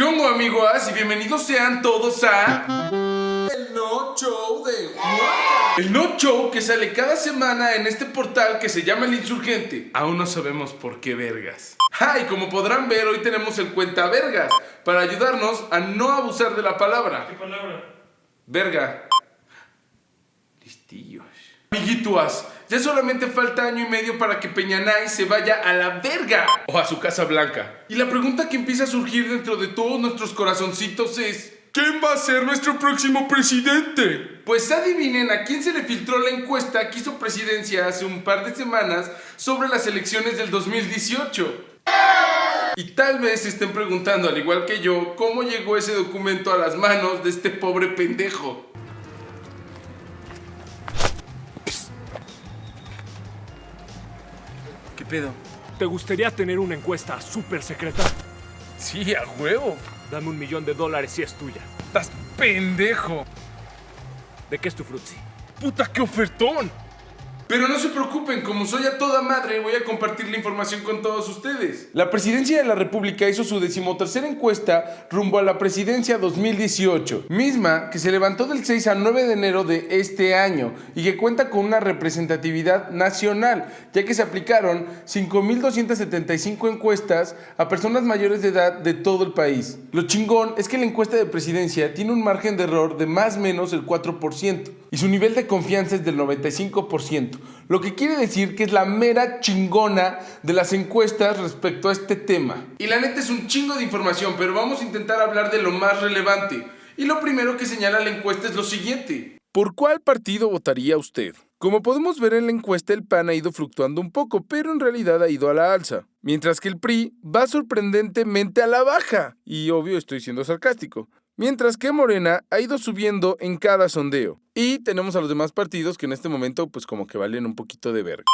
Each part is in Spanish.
¿Cómo amigos? Y bienvenidos sean todos a... El No Show de Juan. El No Show que sale cada semana en este portal que se llama El Insurgente. Aún no sabemos por qué vergas. Ah, y como podrán ver, hoy tenemos el cuenta vergas para ayudarnos a no abusar de la palabra. ¿Qué palabra? Verga. Listillos. Amiguituas, ya solamente falta año y medio para que Peñanay se vaya a la verga o a su casa blanca. Y la pregunta que empieza a surgir dentro de todos nuestros corazoncitos es... ¿Quién va a ser nuestro próximo presidente? Pues adivinen a quién se le filtró la encuesta que hizo presidencia hace un par de semanas sobre las elecciones del 2018. Y tal vez se estén preguntando, al igual que yo, cómo llegó ese documento a las manos de este pobre pendejo. Pedo? ¿Te gustaría tener una encuesta súper secreta? Sí, a huevo. Dame un millón de dólares si es tuya. Estás pendejo. ¿De qué es tu frutzi? ¡Puta, qué ofertón! Pero no se preocupen, como soy a toda madre, voy a compartir la información con todos ustedes. La presidencia de la República hizo su decimotercera encuesta rumbo a la presidencia 2018, misma que se levantó del 6 al 9 de enero de este año y que cuenta con una representatividad nacional, ya que se aplicaron 5.275 encuestas a personas mayores de edad de todo el país. Lo chingón es que la encuesta de presidencia tiene un margen de error de más o menos el 4% y su nivel de confianza es del 95%, lo que quiere decir que es la mera chingona de las encuestas respecto a este tema. Y la neta es un chingo de información, pero vamos a intentar hablar de lo más relevante. Y lo primero que señala la encuesta es lo siguiente. ¿Por cuál partido votaría usted? Como podemos ver en la encuesta, el PAN ha ido fluctuando un poco, pero en realidad ha ido a la alza, mientras que el PRI va sorprendentemente a la baja. Y obvio estoy siendo sarcástico. Mientras que Morena ha ido subiendo en cada sondeo. Y tenemos a los demás partidos que en este momento pues como que valen un poquito de verga.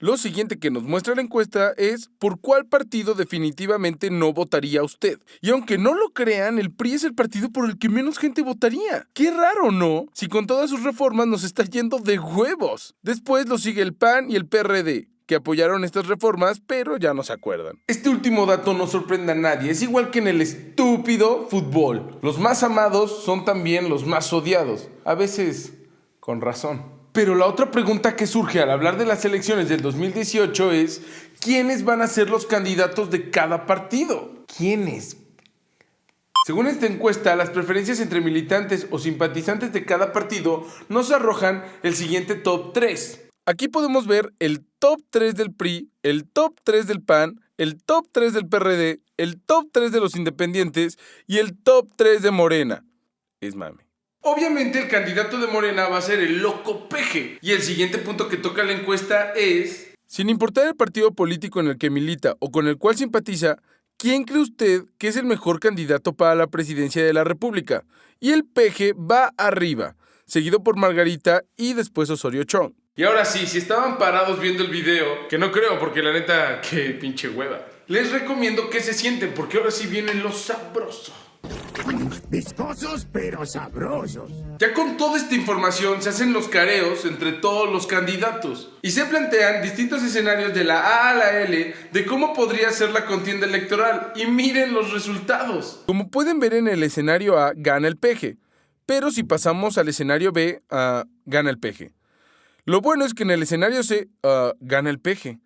Lo siguiente que nos muestra la encuesta es por cuál partido definitivamente no votaría usted. Y aunque no lo crean, el PRI es el partido por el que menos gente votaría. Qué raro, ¿no? Si con todas sus reformas nos está yendo de huevos. Después lo sigue el PAN y el PRD que apoyaron estas reformas, pero ya no se acuerdan. Este último dato no sorprende a nadie, es igual que en el estúpido fútbol. Los más amados son también los más odiados, a veces con razón. Pero la otra pregunta que surge al hablar de las elecciones del 2018 es, ¿quiénes van a ser los candidatos de cada partido? ¿Quiénes? Según esta encuesta, las preferencias entre militantes o simpatizantes de cada partido nos arrojan el siguiente top 3. Aquí podemos ver el top 3 del PRI, el top 3 del PAN, el top 3 del PRD, el top 3 de los independientes y el top 3 de Morena. Es mame. Obviamente el candidato de Morena va a ser el loco peje. Y el siguiente punto que toca la encuesta es... Sin importar el partido político en el que milita o con el cual simpatiza, ¿quién cree usted que es el mejor candidato para la presidencia de la República? Y el peje va arriba, seguido por Margarita y después Osorio Chong. Y ahora sí, si estaban parados viendo el video, que no creo porque la neta, qué pinche hueva, les recomiendo que se sienten porque ahora sí vienen los sabrosos. Viscosos pero sabrosos. Ya con toda esta información se hacen los careos entre todos los candidatos y se plantean distintos escenarios de la A a la L de cómo podría ser la contienda electoral y miren los resultados. Como pueden ver en el escenario A gana el peje, pero si pasamos al escenario B, uh, gana el peje. Lo bueno es que en el escenario C uh, gana el peje.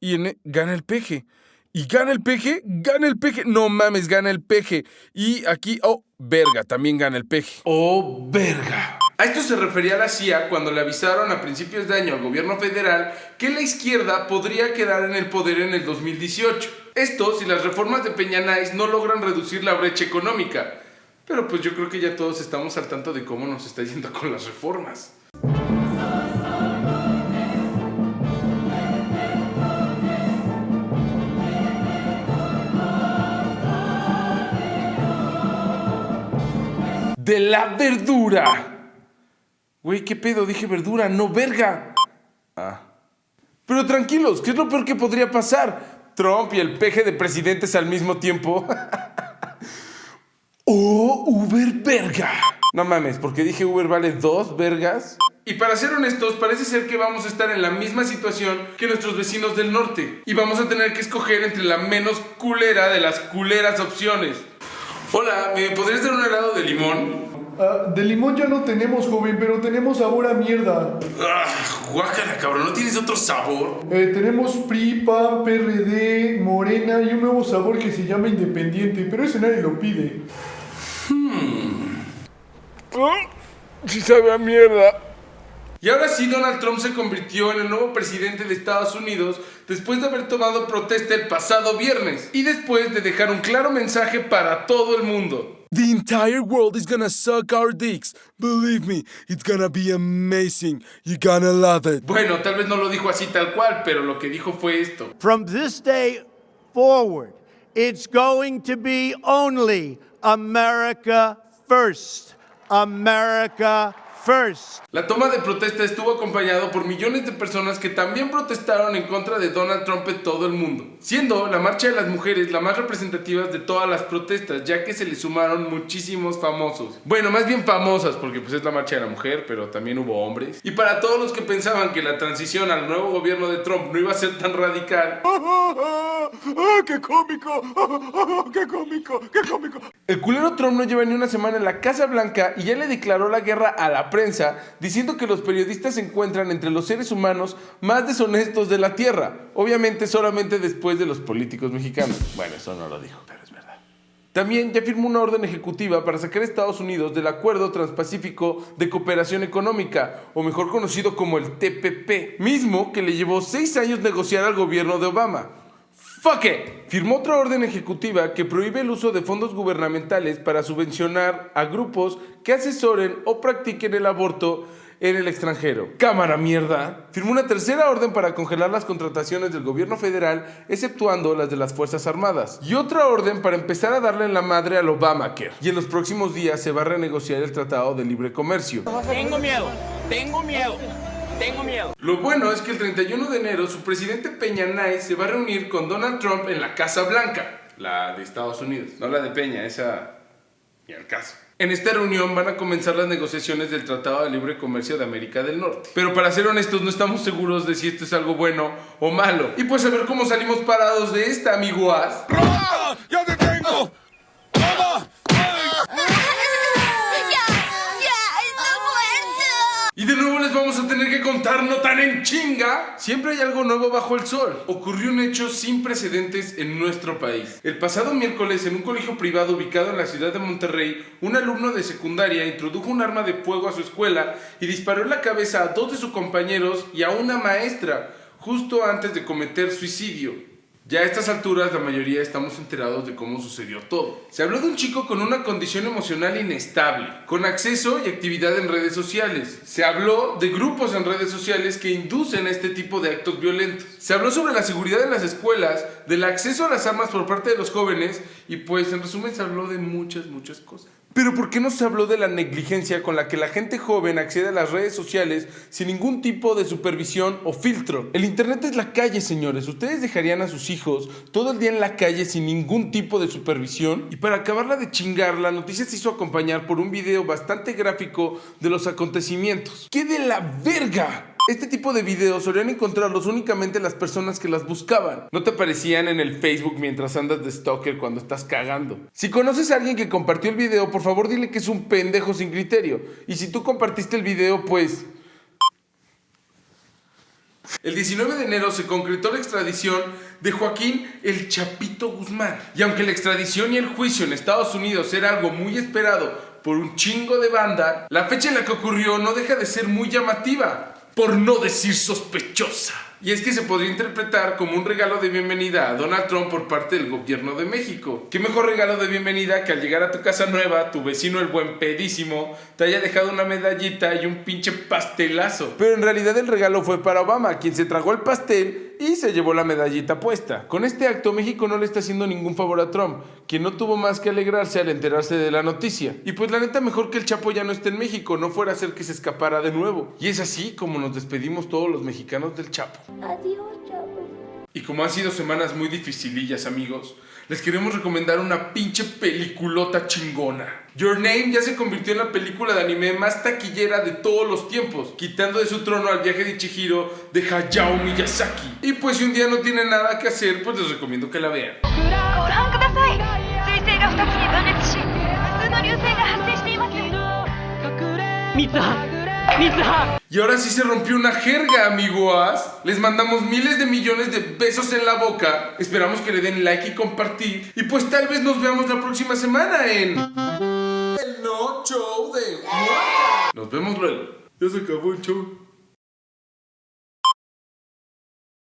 Y en e, gana el peje. Y gana el peje, gana el peje. No mames, gana el peje. Y aquí, oh, verga, también gana el peje. Oh, verga. A esto se refería la CIA cuando le avisaron a principios de año al gobierno federal que la izquierda podría quedar en el poder en el 2018. Esto si las reformas de Peña Nice no logran reducir la brecha económica. Pero pues yo creo que ya todos estamos al tanto de cómo nos está yendo con las reformas. De la verdura. Güey, ¿qué pedo? Dije verdura, no verga. Ah. Pero tranquilos, ¿qué es lo peor que podría pasar? Trump y el peje de presidentes al mismo tiempo. ¡Oh, Uber verga! No mames, porque dije Uber vale dos vergas. Y para ser honestos, parece ser que vamos a estar en la misma situación que nuestros vecinos del norte. Y vamos a tener que escoger entre la menos culera de las culeras opciones. Hola, ¿me podrías dar un helado de limón? Ah, de limón ya no tenemos, joven, pero tenemos sabor a mierda. Ah, guácala, cabrón, ¿no tienes otro sabor? Eh, tenemos PRI, PAN, PRD, Morena y un nuevo sabor que se llama Independiente, pero ese nadie lo pide. Si sabe a mierda. Y ahora sí, Donald Trump se convirtió en el nuevo presidente de Estados Unidos después de haber tomado protesta el pasado viernes y después de dejar un claro mensaje para todo el mundo. The entire world is gonna suck our dicks. Believe me, it's gonna be amazing. You're gonna love it. Bueno, tal vez no lo dijo así tal cual, pero lo que dijo fue esto. From this day forward, it's going to be only America first. America first. La toma de protesta estuvo acompañado por millones de personas que también protestaron en contra de Donald Trump en todo el mundo, siendo la marcha de las mujeres la más representativa de todas las protestas, ya que se le sumaron muchísimos famosos. Bueno, más bien famosas, porque pues es la marcha de la mujer, pero también hubo hombres. Y para todos los que pensaban que la transición al nuevo gobierno de Trump no iba a ser tan radical, ¡Ah, qué cómico! ¡Ah, ¡Qué cómico! ¡Qué cómico! El culero Trump no lleva ni una semana en la Casa Blanca y ya le declaró la guerra a la prensa, diciendo que los periodistas se encuentran entre los seres humanos más deshonestos de la Tierra. Obviamente solamente después de los políticos mexicanos. Bueno, eso no lo dijo, pero es verdad. También ya firmó una orden ejecutiva para sacar a Estados Unidos del Acuerdo Transpacífico de Cooperación Económica, o mejor conocido como el TPP, mismo que le llevó seis años negociar al gobierno de Obama. Fuck it. Firmó otra orden ejecutiva que prohíbe el uso de fondos gubernamentales para subvencionar a grupos que asesoren o practiquen el aborto en el extranjero. Cámara mierda. Firmó una tercera orden para congelar las contrataciones del gobierno federal, exceptuando las de las Fuerzas Armadas. Y otra orden para empezar a darle en la madre al Obamacare. Y en los próximos días se va a renegociar el Tratado de Libre Comercio. Tengo miedo, tengo miedo, tengo miedo. Lo bueno es que el 31 de enero su presidente Peña Nay se va a reunir con Donald Trump en la Casa Blanca, la de Estados Unidos, no la de Peña, esa ni al caso. En esta reunión van a comenzar las negociaciones del Tratado de Libre Comercio de América del Norte. Pero para ser honestos, no estamos seguros de si esto es algo bueno o malo. Y pues a ver cómo salimos parados de esta, amiguas. ¡Ya en chinga. Siempre hay algo nuevo bajo el sol. Ocurrió un hecho sin precedentes en nuestro país. El pasado miércoles, en un colegio privado ubicado en la ciudad de Monterrey, un alumno de secundaria introdujo un arma de fuego a su escuela y disparó en la cabeza a dos de sus compañeros y a una maestra, justo antes de cometer suicidio. Ya a estas alturas la mayoría estamos enterados de cómo sucedió todo. Se habló de un chico con una condición emocional inestable, con acceso y actividad en redes sociales. Se habló de grupos en redes sociales que inducen este tipo de actos violentos. Se habló sobre la seguridad en las escuelas, del acceso a las armas por parte de los jóvenes y pues en resumen se habló de muchas, muchas cosas. Pero ¿por qué no se habló de la negligencia con la que la gente joven accede a las redes sociales sin ningún tipo de supervisión o filtro? El Internet es la calle, señores. ¿Ustedes dejarían a sus hijos todo el día en la calle sin ningún tipo de supervisión? Y para acabarla de chingar, la noticia se hizo acompañar por un video bastante gráfico de los acontecimientos. ¡Qué de la verga! Este tipo de videos solían encontrarlos únicamente las personas que las buscaban. No te en el Facebook mientras andas de stalker cuando estás cagando. Si conoces a alguien que compartió el video, por favor dile que es un pendejo sin criterio. Y si tú compartiste el video, pues... El 19 de enero se concretó la extradición de Joaquín El Chapito Guzmán. Y aunque la extradición y el juicio en Estados Unidos era algo muy esperado por un chingo de banda, la fecha en la que ocurrió no deja de ser muy llamativa, por no decir sospechosa. Y es que se podría interpretar como un regalo de bienvenida a Donald Trump por parte del gobierno de México. ¿Qué mejor regalo de bienvenida que al llegar a tu casa nueva, tu vecino el buen pedísimo te haya dejado una medallita y un pinche pastelazo? Pero en realidad el regalo fue para Obama, quien se tragó el pastel y se llevó la medallita puesta. Con este acto México no le está haciendo ningún favor a Trump, quien no tuvo más que alegrarse al enterarse de la noticia. Y pues la neta mejor que el Chapo ya no esté en México, no fuera a ser que se escapara de nuevo. Y es así como nos despedimos todos los mexicanos del Chapo. Adiós, chavo. Y como han sido semanas muy dificilillas, amigos, les queremos recomendar una pinche peliculota chingona. Your Name ya se convirtió en la película de anime más taquillera de todos los tiempos, quitando de su trono al viaje de Chihiro de Hayao Miyazaki. Y pues si un día no tienen nada que hacer, pues les recomiendo que la vean. Y ahora sí se rompió una jerga, amigos. Les mandamos miles de millones de besos en la boca. Esperamos que le den like y compartir. Y pues tal vez nos veamos la próxima semana en... El no show de... Nos vemos luego. Ya se acabó el show.